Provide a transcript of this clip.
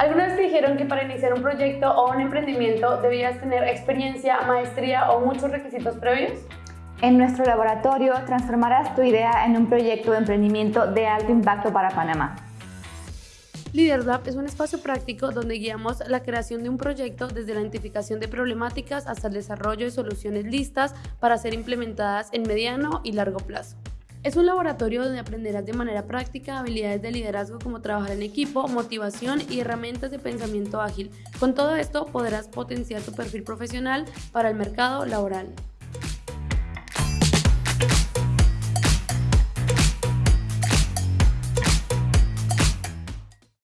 ¿Alguna vez te dijeron que para iniciar un proyecto o un emprendimiento debías tener experiencia, maestría o muchos requisitos previos? En nuestro laboratorio transformarás tu idea en un proyecto de emprendimiento de alto impacto para Panamá. LeaderLab es un espacio práctico donde guiamos la creación de un proyecto desde la identificación de problemáticas hasta el desarrollo de soluciones listas para ser implementadas en mediano y largo plazo. Es un laboratorio donde aprenderás de manera práctica habilidades de liderazgo como trabajar en equipo, motivación y herramientas de pensamiento ágil. Con todo esto podrás potenciar tu perfil profesional para el mercado laboral.